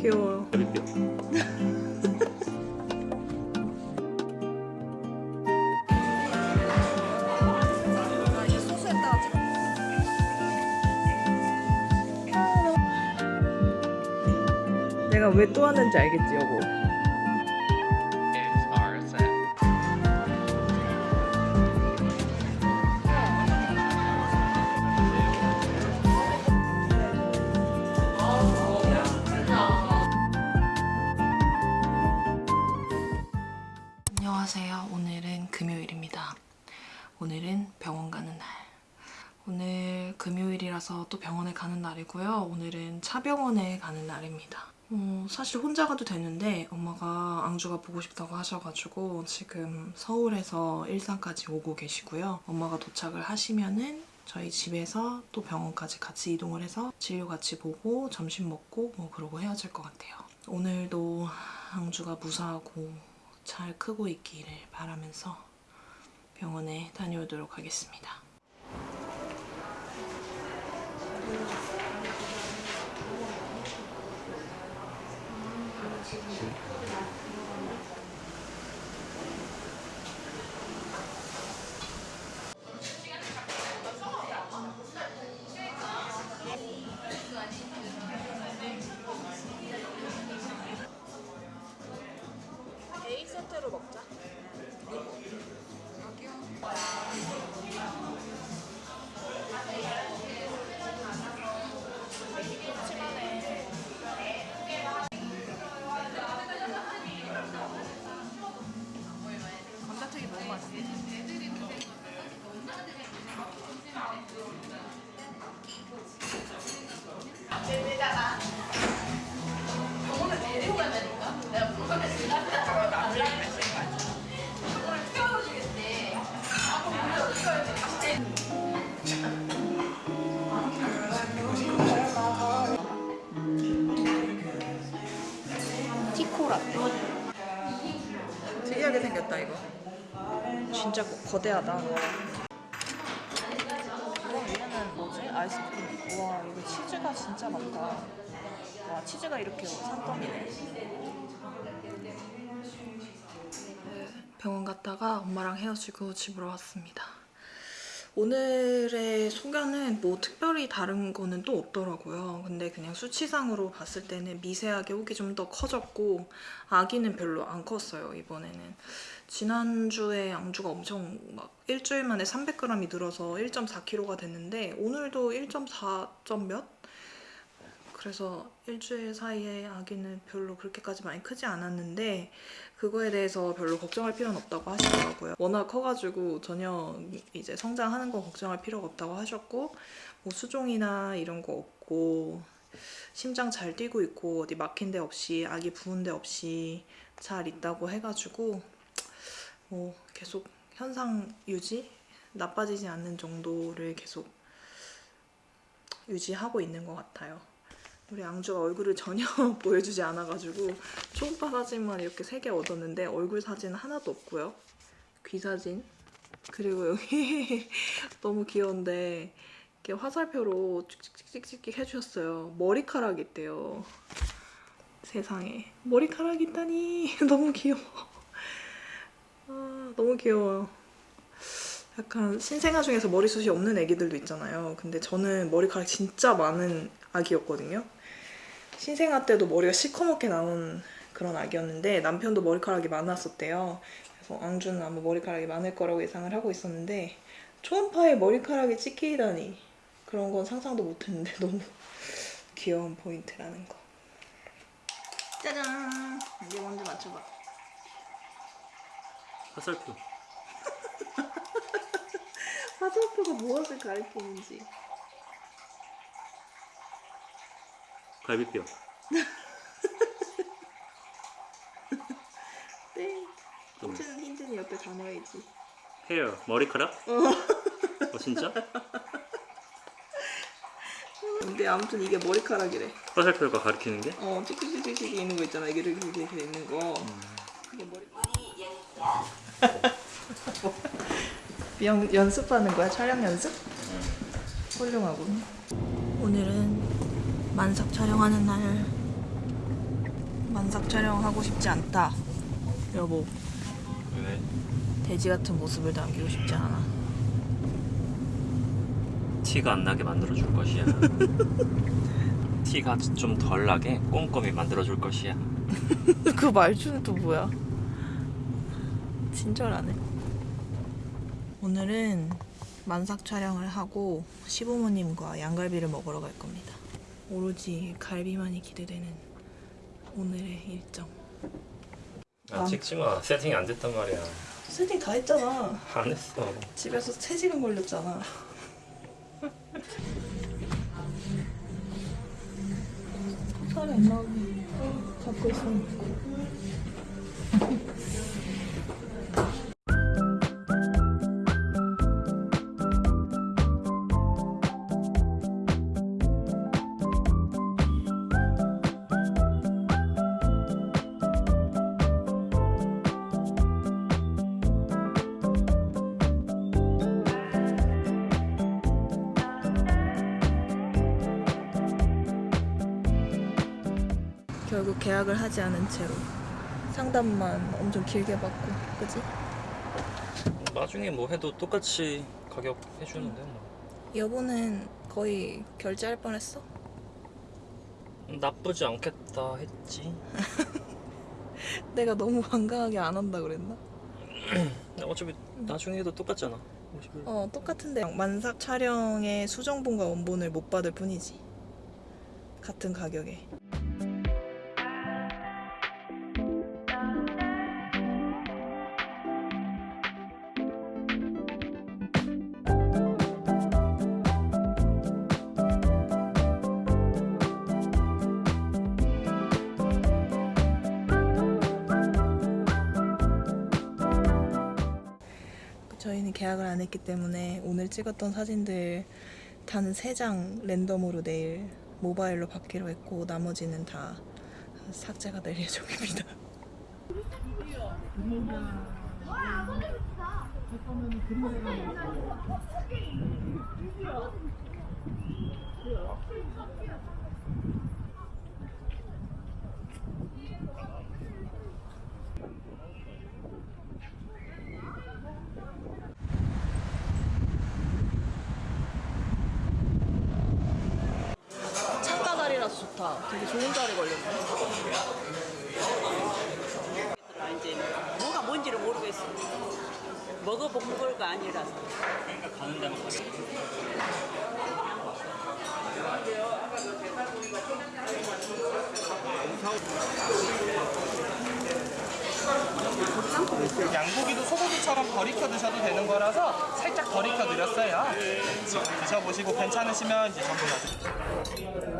귀여워요. 내가 왜 또 하는지 알겠지 여보. 병원에 가는 날이고요. 오늘은 차병원에 가는 날입니다. 어, 사실 혼자 가도 되는데 엄마가 앙주가 보고 싶다고 하셔가지고 지금 서울에서 일산까지 오고 계시고요. 엄마가 도착을 하시면은 저희 집에서 또 병원까지 같이 이동을 해서 진료 같이 보고 점심 먹고 뭐 그러고 헤어질 것 같아요. 오늘도 앙주가 무사하고 잘 크고 있기를 바라면서 병원에 다녀오도록 하겠습니다. A 세트로 먹자. 진짜 거대하다. 와 얘는 뭐지? 아이스크림. 와 이거 치즈가 진짜 많다. 와 치즈가 이렇게 산더미네. 병원 갔다가 엄마랑 헤어지고 집으로 왔습니다. 오늘의 소견은 뭐 특별히 다른 거는 또 없더라고요. 근데 그냥 수치상으로 봤을 때는 미세하게 혹이 좀 더 커졌고 아기는 별로 안 컸어요, 이번에는. 지난주에 양주가 엄청 막 일주일 만에 300g이 늘어서 1.4kg가 됐는데 오늘도 1.4점 몇? 그래서 일주일 사이에 아기는 별로 그렇게까지 많이 크지 않았는데 그거에 대해서 별로 걱정할 필요는 없다고 하시더라고요. 워낙 커가지고 전혀 이제 성장하는 거 걱정할 필요가 없다고 하셨고 뭐 수종이나 이런 거 없고 심장 잘 뛰고 있고 어디 막힌 데 없이 아기 부은 데 없이 잘 있다고 해가지고 뭐 계속 현상 유지 나빠지지 않는 정도를 계속 유지하고 있는 것 같아요. 우리 앙주가 얼굴을 전혀 보여주지 않아가지고 초음파 사진만 이렇게 세 개 얻었는데 얼굴 사진 하나도 없고요. 귀 사진 그리고 여기 너무 귀여운데 이렇게 화살표로 찍찍찍찍 해주셨어요. 머리카락 있대요. 세상에 머리카락 있다니 너무 귀여워. 아, 너무 귀여워요. 약간 신생아 중에서 머리숱이 없는 애기들도 있잖아요. 근데 저는 머리카락 진짜 많은 아기였거든요. 신생아 때도 머리가 시커멓게 나온 그런 아기였는데 남편도 머리카락이 많았었대요. 그래서 앙주는 아마 머리카락이 많을 거라고 예상을 하고 있었는데 초음파에 머리카락이 찍히다니 그런 건 상상도 못했는데 너무 귀여운 포인트라는 거. 짜잔! 이제 먼저 맞춰봐. 화살표. 화살표가 무엇을 가리키는지. 갈비뼈. 땡. 좀 힌트는 힌트는 옆에 담아야지. 헤어. 머리카락? 어 진짜? 근데 아무튼 이게 머리카락이래. 화살표가 가리키는 게? 어, 찍찍찍찍 있는 거 있잖아. 이게 이렇게 이렇게 돼 있는 거. 그게 머리. 연, 연습하는 거야? 촬영 연습? 훌륭하군. 오늘은 만삭 촬영하는 날 만삭 촬영하고 싶지 않다. 여보, 왜? 돼지 같은 모습을 남기고 싶지 않아. 티가 안 나게 만들어 줄 것이야. 티가 좀 덜 나게 꼼꼼히 만들어 줄 것이야. 그 말투는 또 뭐야? 친절하네. 오늘은 만삭 촬영을 하고 시부모님과 양갈비를 먹으러 갈 겁니다. 오로지 갈비만이 기대되는 오늘의 일정. 아, 찍지 마. 세팅이 안 됐단 말이야. 세팅 다 했잖아. 안 했어. 집에서 3시간 걸렸잖아. 살이 안 나오게 잡고 있어. 결국 계약을 하지 않은 채로 상담만 엄청 길게 받고, 그지? 나중에 뭐 해도 똑같이 가격 해주는데 뭐. 여보는 거의 결제할 뻔했어? 나쁘지 않겠다 했지. 내가 너무 완강하게 안 한다 그랬나? 어차피 나중에 해도 똑같잖아. 50을. 어 똑같은데 만삭 촬영의 수정본과 원본을 못 받을 뿐이지 같은 가격에 때문에 오늘 찍었던 사진들 단 3장 랜덤으로 내일 모바일로 받기로 했고 나머지는 다 삭제가 될 예정입니다. 좋다. 되게 좋은 자리 걸렸네. 이제 뭐가 뭔지를 모르겠어. 먹어본 걸가 아니라서. 가는 데만 가자. 양고기도 소고기처럼 덜 익혀 드셔도 되는 거라서 살짝 덜 익혀 드렸어요. 지금 드셔보시고 괜찮으시면 이제 전부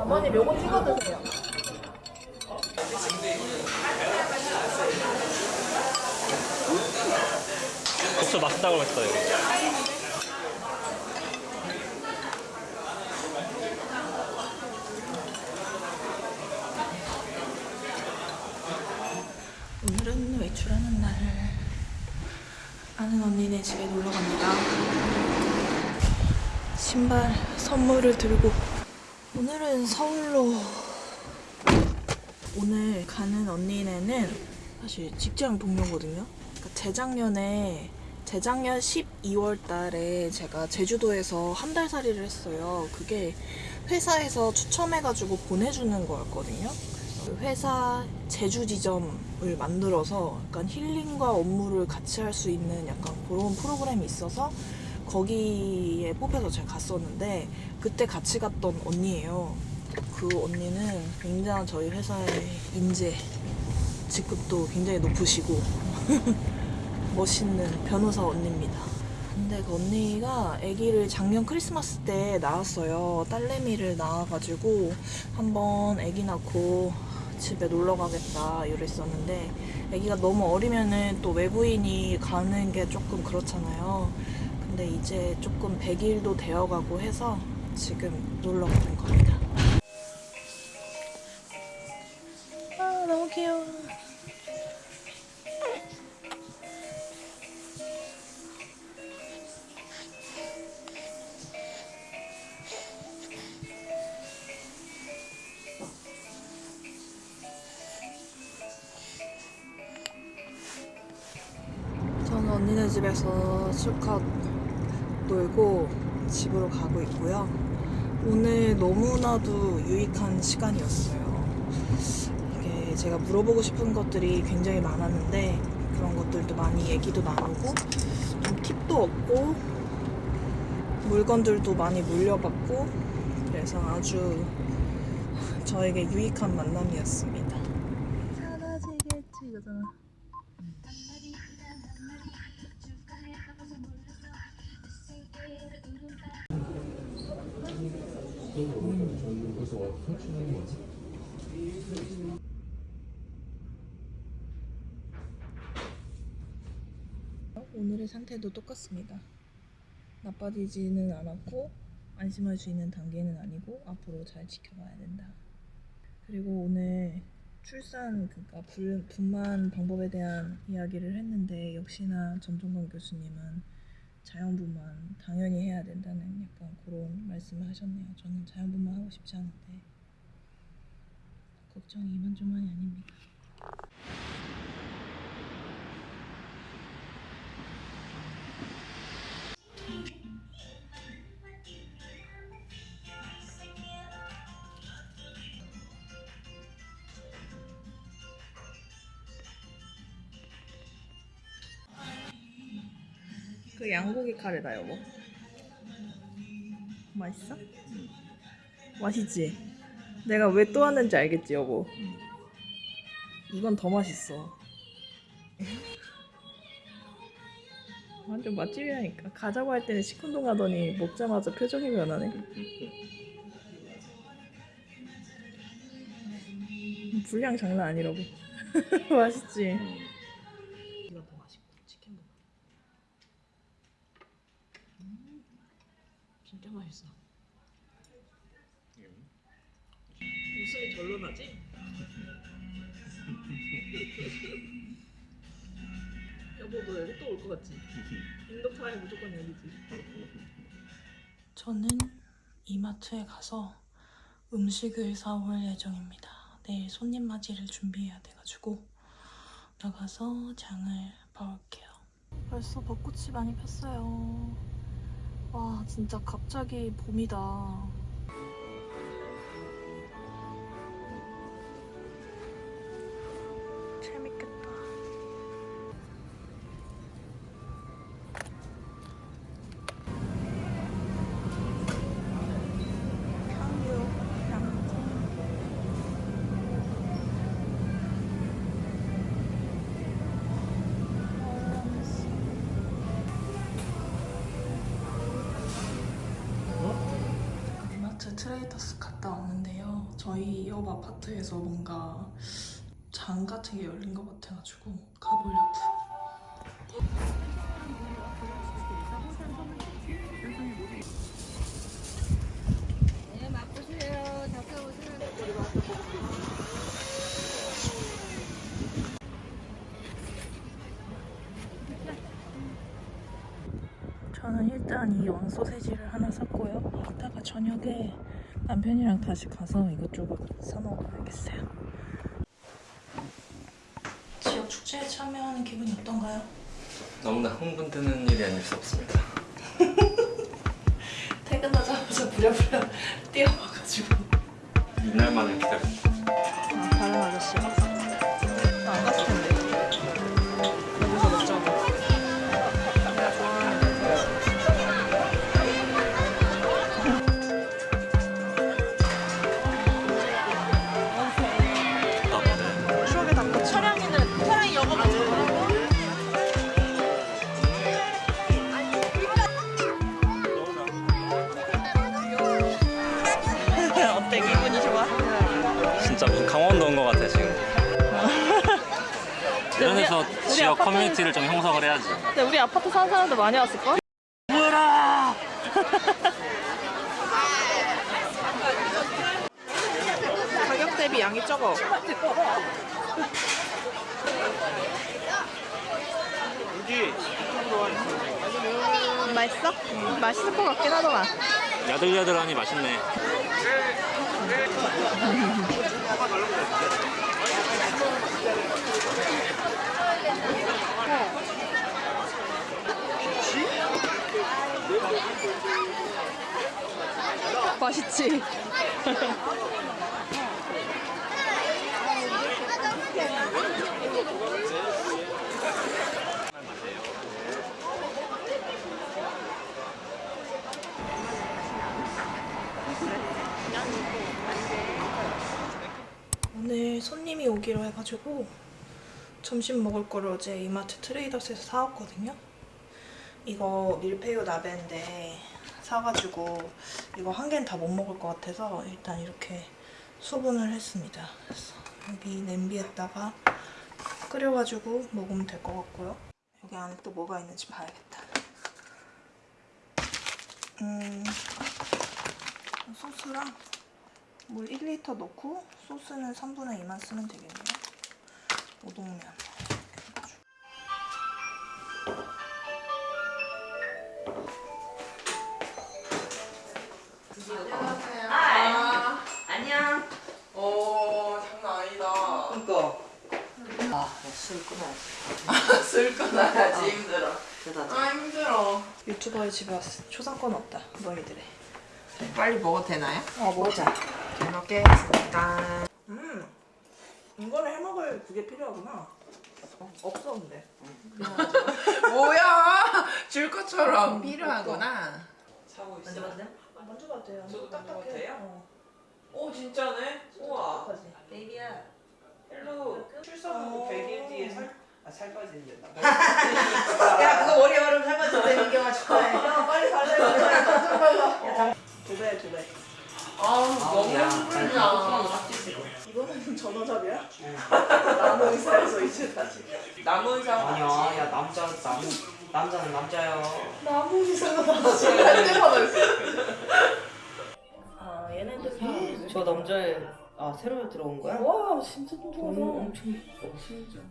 어머님 요거 찍어 드세요. 국수 맛있다고 했어요. 오늘은 외출하는 날. 아는 언니네 집에 놀러 갑니다. 신발 선물을 들고 오늘은 서울로 오늘 가는 언니네는 사실 직장 동료거든요. 그러니까 재작년에 재작년 12월 달에 제가 제주도에서 한 달 살이를 했어요. 그게 회사에서 추첨해가지고 보내주는 거였거든요. 그 회사 제주 지점을 만들어서 약간 힐링과 업무를 같이 할 수 있는 약간 그런 프로그램이 있어서 거기에 뽑혀서 제가 갔었는데 그때 같이 갔던 언니예요. 그 언니는 굉장히 저희 회사의 인재 직급도 굉장히 높으시고 멋있는 변호사 언니입니다. 근데 그 언니가 아기를 작년 크리스마스 때 낳았어요. 딸내미를 낳아가지고 한번 아기 낳고 집에 놀러 가겠다 이랬었는데 아기가 너무 어리면은 또 외부인이 가는 게 조금 그렇잖아요. 근데 이제 조금 100일도 되어가고 해서 지금 놀러 가는 겁니다. 아 너무 귀여워. 집에서 실컷 놀고 집으로 가고 있고요. 오늘 너무나도 유익한 시간이었어요. 이게 제가 물어보고 싶은 것들이 굉장히 많았는데 그런 것들도 많이 얘기도 나누고 좀 팁도 얻고 물건들도 많이 물려받고 그래서 아주 저에게 유익한 만남이었습니다. 오늘의 상태도 똑같습니다. 나빠지지는 않았고 안심할 수 있는 단계는 아니고 앞으로 잘 지켜봐야 된다. 그리고 오늘 출산 그러니까 불, 분만 방법에 대한 이야기를 했는데 역시나 전종관 교수님은 자연분만 당연히 해야 된다는 약간 그런 말씀을 하셨네요. 저는 자연분만 하고 싶지 않은데 걱정이 이만저만이 아닙니다. 그 양고기 카레다 여보 맛있어? 맛있지? 내가 왜 또 왔는지 알겠지 여보 이건 더 맛있어 완전 맛집이라니까 가자고 할 때는 시큰둥 하더니 먹자마자 표정이 변하네 분량 장난 아니라고 맛있지? 이건 더 맛있고 치킨보다 진짜 맛있어. 웃음이 절로 나지? 여보 너 여기 또 올 것 같지? 인도파에 무조건 여기지. 저는 이마트에 가서 음식을 사올 예정입니다. 내일 손님 맞이를 준비해야 돼가지고 나가서 장을 봐올게요. 벌써 벚꽃이 많이 폈어요. 와 진짜 갑자기 봄이다. 저희 옆 아파트에서 뭔가 장 같은 게 열린 것 같아가지고 가보려고요. 네, 맛보세요. 잠깐 오세요. 저는 일단 이 왕소세지를 하나 샀고요. 이따가 저녁에 남편이랑 다시 가서 이것저것 사 먹어야겠어요. 지역 축제에 참여하는 기분이 어떤가요? 너무나 흥분되는 일이 아닐 수 없습니다. 퇴근하자마자 부랴부랴 뛰어와가지고 이날만을 기다립니다. 근데 우리 아파트 사는 사람들 많이 왔을걸? 뭐라! 가격 대비 양이 적어. 여기 맛있어? 맛있을 것 같긴 하더만. 야들야들하니 맛있네. 맛있지? 오늘 손님이 오기로 해가지고 점심 먹을 거를 어제 이마트 트레이더스에서 사왔거든요. 이거 밀푀유 나베인데 사가지고 이거 한 개는 다 못 먹을 것 같아서 일단 이렇게 소분을 했습니다. 그래서 여기 냄비에다가 끓여가지고 먹으면 될 것 같고요. 여기 안에 또 뭐가 있는지 봐야겠다. 음, 소스랑 물 1리터 넣고 소스는 3분의 2만 쓰면 되겠네요. 우동면. 술 끊어야지. 술 끊어야지 힘들어. 대단하다. 아 힘들어. 유튜버의 집에 왔어. 초상권 없다. 너희들의. 빨리 먹어도 되나요? 어, 먹자. 잘 먹겠습니다. 음, 이거는 해먹을 그게 필요하구나. 어, 없어 근데. 뭐야? 줄 것처럼 필요하구나. 사고 있어. 만져봐도 돼? 만져봐도 돼요. 저도 딱딱해. 만져봐도 돼요? 어. 오 진짜네. 우와. 딱딱하지. 베이비야. 헬로. 출산하고 100일 뒤에 살, 아, 살 빠지는 된다. 야, 그거 머리 얼음 살쪄도 민경아 축하해. 야, 빨리 가자. 두 배, 두 배. 아 너무 힘들다. 이거는 전화잡이야? 나무 의사에서 이제 다시. 남은 상. 아니야, 야 남자 남 남자는 남자야. 나무 의사가 다시. 할 때마다 있어. 아, 얘네들 저 남자애 아 새로 들어온 거야? 와, 진짜 뚱뚱하다. 엄청 이뻐.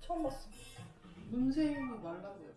처음 봤어. 문세윤이 말라고요.